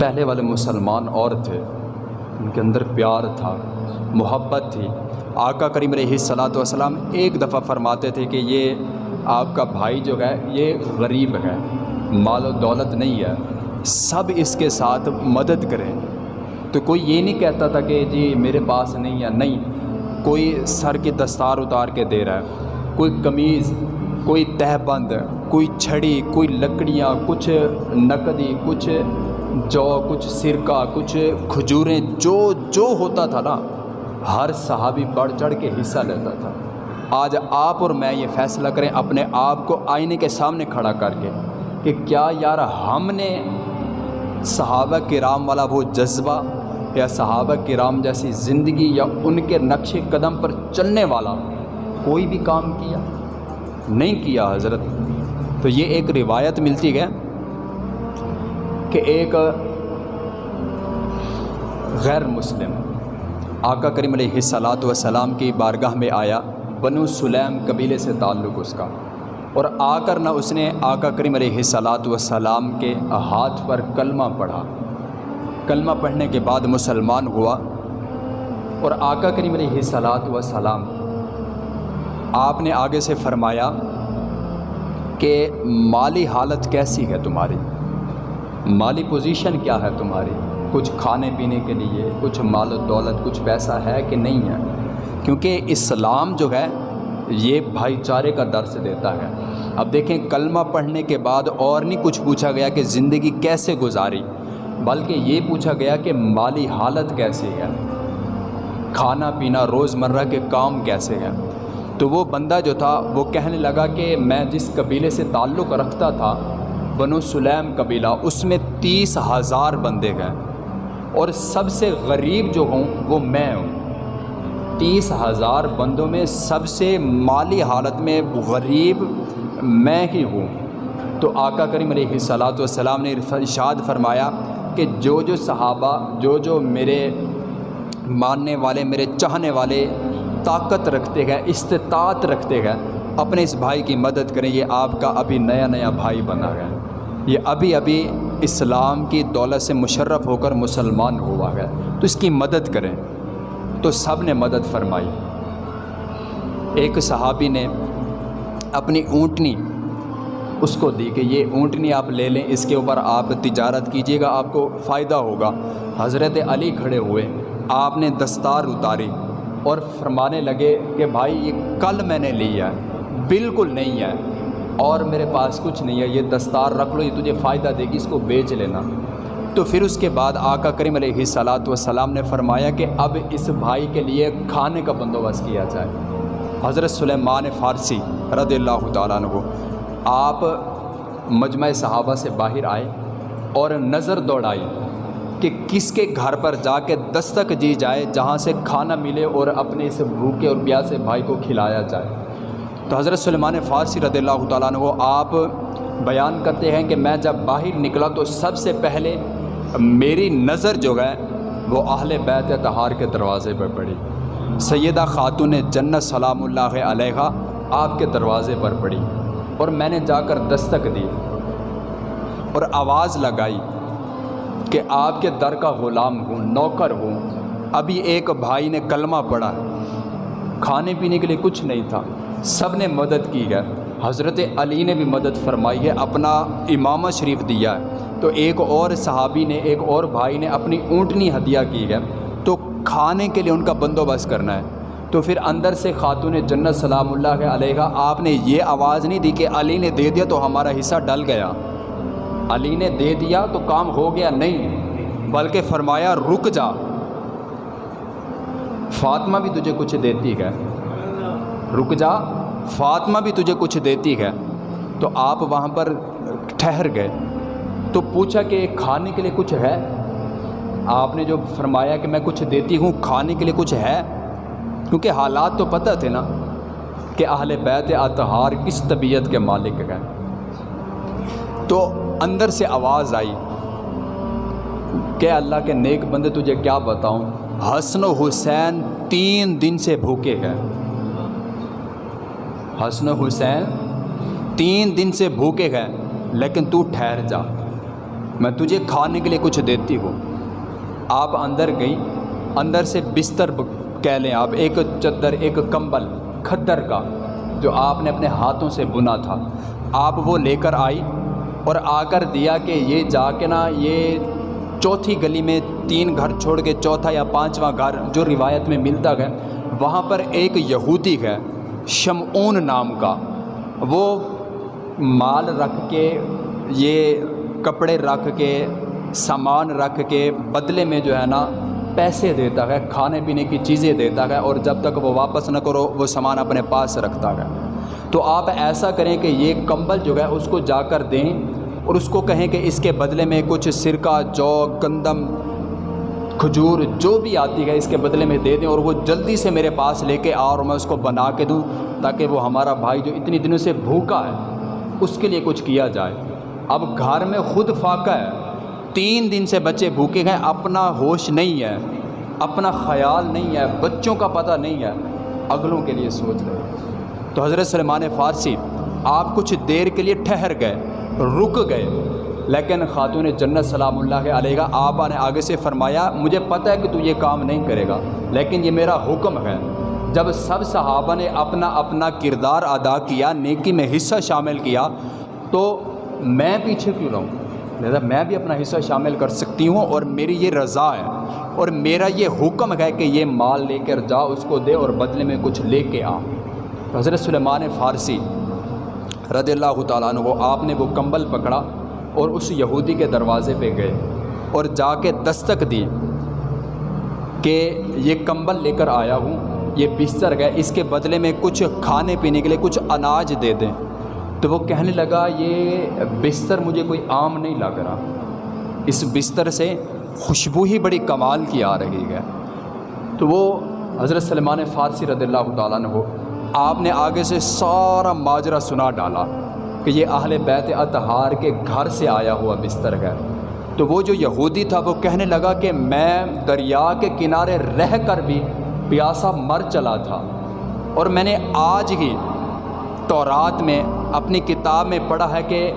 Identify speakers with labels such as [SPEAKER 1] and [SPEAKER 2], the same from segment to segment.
[SPEAKER 1] پہلے والے مسلمان اور تھے۔ ان کے اندر پیار تھا، محبت تھی۔ آقا کریم علیہ صلاۃ والسلام ایک دفعہ فرماتے تھے کہ یہ آپ کا بھائی جو ہے، یہ غریب ہے، مال و دولت نہیں ہے، سب اس کے ساتھ مدد کریں۔ تو کوئی یہ نہیں کہتا تھا کہ جی میرے پاس نہیں ہے، نہیں۔ کوئی سر کی دستار اتار کے دے رہا ہے۔ کوئی قمیض، کوئی تہ بند، کوئی چھڑی، کوئی لکڑیاں، کچھ نقدی، کچھ جو کچھ سرکہ، کچھ کھجوریں، جو جو ہوتا تھا نا، ہر صحابی بڑھ چڑھ کے حصہ لیتا تھا۔ آج آپ اور میں یہ فیصلہ کریں، اپنے آپ کو آئینے کے سامنے کھڑا کر کے کہ کیا یار ہم نے صحابہ کرام والا وہ جذبہ یا صحابہ کرام جیسی زندگی یا ان کے نقش قدم پر چلنے والا کوئی بھی کام کیا؟ نہیں کیا حضرت۔ تو یہ ایک روایت ملتی ہے۔ کہ ایک غیر مسلم آقا کریم علیہ صلاۃ وسلام کی بارگاہ میں آیا، بنو سلیم قبیلے سے تعلق اس کا۔ اور آ کر نہ اس نے آقا کریم علیہ صلاۃ وسلام کے ہاتھ پر کلمہ پڑھا۔ کلمہ پڑھنے کے بعد مسلمان ہوا اور آقا کریم علیہ صلاۃ وسلام آپ نے آگے سے فرمایا کہ مالی حالت کیسی ہے تمہاری؟ مالی پوزیشن کیا ہے تمہاری؟ کچھ کھانے پینے کے لیے، کچھ مال و دولت، کچھ پیسہ ہے کہ نہیں ہے؟ کیونکہ اسلام جو ہے، یہ بھائی چارے کا درس دیتا ہے۔ اب دیکھیں، کلمہ پڑھنے کے بعد اور نہیں کچھ پوچھا گیا کہ زندگی کیسے گزاری، بلکہ یہ پوچھا گیا کہ مالی حالت کیسے ہے۔ کھانا پینا روز مرہ کے کام کیسے ہیں؟ تو وہ بندہ جو تھا، وہ کہنے لگا کہ میں جس قبیلے سے تعلق رکھتا تھا بنو سلیم قبیلہ، اس میں تیس ہزار بندے گئے اور سب سے غریب جو ہوں، وہ میں ہوں۔ تیس ہزار بندوں میں سب سے مالی حالت میں غریب میں ہی ہوں۔ تو آقا کریم علیہ صلاۃ والسلام نے ارشاد فرمایا کہ جو جو صحابہ، جو جو میرے ماننے والے، میرے چاہنے والے طاقت رکھتے گئے استطاعت رکھتے گئے اپنے اس بھائی کی مدد کریں، یہ آپ کا ابھی نیا نیا بھائی بنا گیا یہ ابھی ابھی اسلام کی دولت سے مشرف ہو کر مسلمان ہوا گیا تو اس کی مدد کریں۔ تو سب نے مدد فرمائی۔ ایک صحابی نے اپنی اونٹنی اس کو دی کہ یہ اونٹنی آپ لے لیں، اس کے اوپر آپ تجارت کیجیے گا، آپ کو فائدہ ہوگا۔ حضرت علی کھڑے ہوئے۔ آپ نے دستار اتاری اور فرمانے لگے کہ بھائی، یہ کل میں نے لیا ہے، بالکل نہیں ہے۔ اور میرے پاس کچھ نہیں ہے، یہ دستار رکھ لو، یہ تجھے فائدہ دے گی، اس کو بیچ لینا۔ تو پھر اس کے بعد آقا کریم علیہ صلاۃ والسلام نے فرمایا کہ اب اس بھائی کے لیے کھانے کا بندوبست کیا جائے۔ حضرت سلیمان فارسی رضی اللہ تعالیٰ عنہ، آپ مجمع صحابہ سے باہر آئے اور نظر دوڑائی کہ کس کے گھر پر جا کے دستک دی جائے جہاں سے کھانا ملے اور اپنے اس بھوکے اور پیاسے بھائی کو کھلایا جائے۔ تو حضرت سلمان فارسی رضی اللہ تعالیٰ عنہ آپ بیان کرتے ہیں کہ میں جب باہر نکلا تو سب سے پہلے میری نظر جو ہے وہ اہل بیت تہار کے دروازے پر پڑی۔ سیدہ خاتون جنت سلام اللہ علیہ آپ کے دروازے پر پڑی اور میں نے جا کر دستک دی اور آواز لگائی کہ آپ کے در کا غلام ہوں، نوکر ہوں۔ ابھی ایک بھائی نے کلمہ پڑھا۔ کھانے پینے کے لیے کچھ نہیں تھا۔ سب نے مدد کی ہے۔ حضرت علی نے بھی مدد فرمائی ہے، اپنا امامہ شریف دیا ہے۔ تو ایک اور صحابی نے، ایک اور بھائی نے اپنی اونٹنی ہدیہ کی ہے۔ تو کھانے کے لیے ان کا بندوبست کرنا ہے۔ تو پھر اندر سے خاتون جنت سلام اللہ علیہ، آپ نے یہ آواز نہیں دی کہ علی نے دے دیا تو ہمارا حصہ ڈل گیا۔ علی نے دے دیا تو کام ہو گیا، نہیں، بلکہ فرمایا رک جا۔ فاطمہ بھی تجھے کچھ دیتی ہے۔ رک جا، فاطمہ بھی تجھے کچھ دیتی ہے۔ تو آپ وہاں پر ٹھہر گئے۔ تو پوچھا کہ کھانے کے لیے کچھ ہے؟ آپ نے جو فرمایا کہ میں کچھ دیتی ہوں، کھانے کے لیے کچھ ہے؟ کیونکہ حالات تو پتہ تھے نا کہ اہل بیت اطہار کس طبیعت کے مالک ہیں۔ تو اندر سے آواز آئی کہ اللہ کے نیک بندے تجھے کیا بتاؤں؟ حسن و حسین تین دن سے بھوکے گئے حسن و حسین تین دن سے بھوکے گئے لیکن تو ٹھہر جا۔ میں تجھے کھانے کے لیے کچھ دیتی ہوں۔ آپ اندر گئیں، اندر سے بستر کہہ لیں آپ۔ ایک چدر، ایک کمبل کھدر کا، جو آپ نے اپنے ہاتھوں سے بنا تھا۔ آپ وہ لے کر آئی اور آ کر دیا کہ یہ جا کے نا، یہ چوتھی گلی میں تین گھر چھوڑ کے چوتھا یا پانچواں گھر جو روایت میں ملتا ہے، وہاں پر ایک یہودی ہے، شمعون نام کا۔ وہ مال رکھ کے، یہ کپڑے رکھ کے، سامان رکھ کے بدلے میں جو ہے نا، پیسے دیتا ہے، کھانے پینے کی چیزیں دیتا ہے اور جب تک وہ واپس نہ کرو، وہ سامان اپنے پاس رکھتا ہے۔ تو آپ ایسا کریں کہ یہ کمبل جو ہے، اس کو جا کر دیں اور اس کو کہیں کہ اس کے بدلے میں کچھ سرکہ، جو گندم، کھجور جو بھی آتی ہے، اس کے بدلے میں دے دیں اور وہ جلدی سے میرے پاس لے کے آ اور میں اس کو بنا کے دوں تاکہ وہ ہمارا بھائی جو اتنی دنوں سے بھوکا ہے، اس کے لیے کچھ کیا جائے۔ اب گھر میں خود فاقہ ہے۔ تین دن سے بچے بھوکے ہیں، اپنا ہوش نہیں ہے، اپنا خیال نہیں ہے، بچوں کا پتہ نہیں ہے۔ اگلوں کے لیے سوچ رہے تو حضرت سلمان فارسی، آپ کچھ دیر کے لیے ٹھہر گئے۔ رک گئے۔ لیکن خاتون جنت سلام اللہ علیہ آپ نے آگے سے فرمایا، مجھے پتہ ہے کہ تو یہ کام نہیں کرے گا، لیکن یہ میرا حکم ہے۔ جب سب صحابہ نے اپنا اپنا کردار ادا کیا، نیکی میں حصہ شامل کیا، تو میں پیچھے کیوں رہوں؟ لہٰذا میں بھی اپنا حصہ شامل کر سکتی ہوں اور میری یہ رضا ہے۔ اور میرا یہ حکم ہے کہ یہ مال لے کر جا، اس کو دے اور بدلے میں کچھ لے کے آ۔ حضرت سلیمان فارسی رضی اللہ تعالیٰ عنہ آپ نے وہ کمبل پکڑا اور اس یہودی کے دروازے پہ گئے اور جا کے دستک دی کہ یہ کمبل لے کر آیا ہوں، یہ بستر گئے اس کے بدلے میں کچھ کھانے پینے کے لیے کچھ اناج دے دیں۔ تو وہ کہنے لگا، یہ بستر مجھے کوئی عام نہیں لگ رہا۔ اس بستر سے خوشبو ہی بڑی کمال کی آ رہی ہے۔ تو وہ حضرت سلمان فارسی رضی اللہ تعالیٰ نے ہو آپ نے آگے سے سارا ماجرہ سنا ڈالا کہ یہ اہل بیت اتہار کے گھر سے آیا ہوا بستر ہے۔ تو وہ جو یہودی تھا وہ کہنے لگا کہ میں دریا کے کنارے رہ کر بھی پیاسا مر چلا تھا۔ اور میں نے آج ہی تورات میں اپنی کتاب میں پڑھا ہے کہ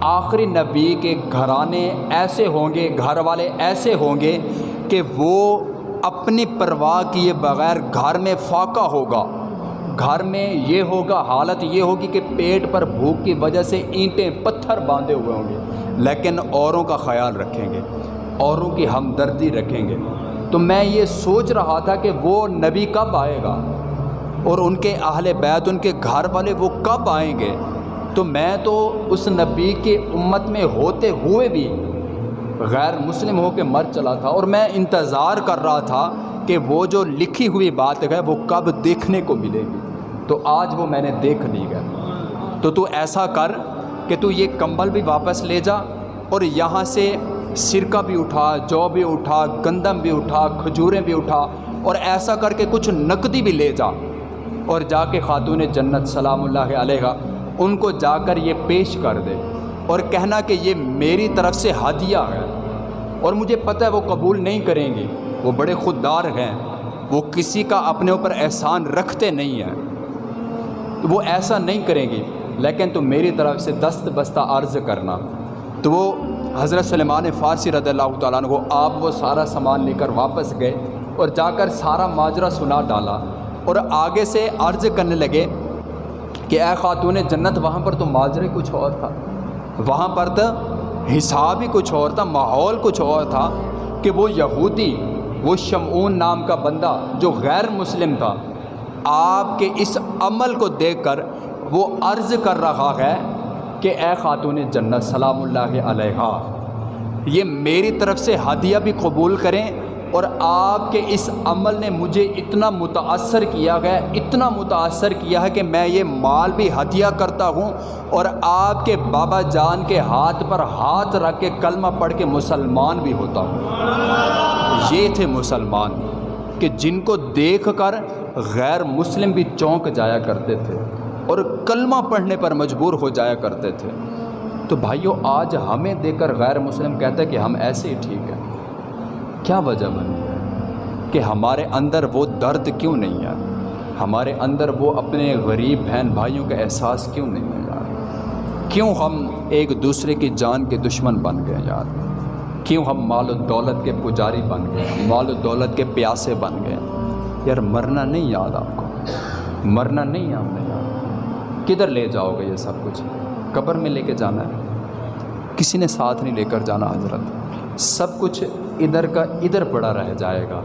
[SPEAKER 1] آخری نبی کے گھرانے ایسے ہوں گے، گھر والے ایسے ہوں گے کہ وہ اپنی پرواہ کیے بغیر گھر میں فاقہ ہوگا۔ گھر میں یہ ہوگا، حالت یہ ہوگی کہ پیٹ پر بھوک کی وجہ سے اینٹیں پتھر باندھے ہوئے ہوں گے۔ لیکن اوروں کا خیال رکھیں گے، اوروں کی ہمدردی رکھیں گے۔ تو میں یہ سوچ رہا تھا کہ وہ نبی کب آئے گا؟ اور ان کے اہل بیت، ان کے گھر والے وہ کب آئیں گے؟ تو میں تو اس نبی کے امت میں ہوتے ہوئے بھی غیر مسلم ہو کے مر چلا تھا۔ اور میں انتظار کر رہا تھا کہ وہ جو لکھی ہوئی بات ہے وہ کب دیکھنے کو ملے۔ گی تو آج وہ میں نے دیکھ لی ہے۔ تو تو ایسا کر کہ تو یہ کمبل بھی واپس لے جا اور یہاں سے سرکہ بھی اٹھا، جو بھی اٹھا، گندم بھی اٹھا، کھجوریں بھی اٹھا اور ایسا کر کے کچھ نقدی بھی لے جا۔ اور جا کے خاتون جنت، سلام اللہ علیہ، ان کو جا کر یہ پیش کر دے۔ اور کہنا کہ یہ میری طرف سے ہدیہ ہے۔ اور مجھے پتہ ہے وہ قبول نہیں کریں گی وہ بڑے خوددار ہیں۔ وہ کسی کا اپنے اوپر احسان رکھتے نہیں ہیں۔ تو وہ ایسا نہیں کریں گی۔ لیکن تو میری طرف سے دست بستہ عرض کرنا۔ تو وہ حضرت سلیمان فارسی رضی اللہ تعالیٰ عنہ کو آپ وہ سارا سامان لے کر واپس گئے اور جا کر سارا ماجرہ سنا ڈالا۔ اور آگے سے عرض کرنے لگے کہ اے خاتون جنت، وہاں پر تو ماجرے کچھ اور تھا۔ وہاں پر تو حساب ہی کچھ اور تھا، ماحول کچھ اور تھا کہ وہ یہودی، وہ شمعون نام کا بندہ جو غیر مسلم تھا۔ آپ کے اس عمل کو دیکھ کر وہ عرض کر رہا ہے کہ اے خاتون جنت، سلام اللہ علیہ یہ میری طرف سے ہدیہ بھی قبول کریں اور آپ کے اس عمل نے مجھے اتنا متاثر کیا گیا اتنا متاثر کیا ہے کہ میں یہ مال بھی ہدیہ کرتا ہوں اور آپ کے بابا جان کے ہاتھ پر ہاتھ رکھ کے کلمہ پڑھ کے مسلمان بھی ہوتا ہوں۔ یہ تھے مسلمان کہ جن کو دیکھ کر غیر مسلم بھی چونک جایا کرتے تھے اور کلمہ پڑھنے پر مجبور ہو جایا کرتے تھے۔ تو بھائیو، آج ہمیں دیکھ کر غیر مسلم کہتے ہیں کہ ہم ایسے ہی ٹھیک ہیں۔ کیا وجہ بنی ہے کہ ہمارے اندر وہ درد کیوں نہیں ہے ہمارے اندر وہ اپنے غریب بہن بھائیوں کا احساس کیوں نہیں ہے یار؟ کیوں ہم ایک دوسرے کی جان کے دشمن بن گئے یار؟ کیوں ہم مال و دولت کے پجاری بن گئے؟ مال و دولت کے پیاسے بن گئے؟ یار مرنا نہیں یاد آپ کو۔ مرنا نہیں آپ نے یاد کدھر لے جاؤ گے یہ سب کچھ؟ قبر میں لے کے جانا ہے۔ کسی نے ساتھ نہیں لے کر جانا حضرت۔ سب کچھ ادھر کا ادھر پڑا رہ جائے گا۔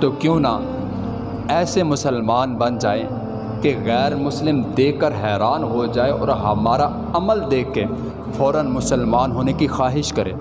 [SPEAKER 1] تو کیوں نہ ایسے مسلمان بن جائیں کہ غیر مسلم دیکھ کر حیران ہو جائے اور ہمارا عمل دیکھ کے فوراً مسلمان ہونے کی خواہش کرے۔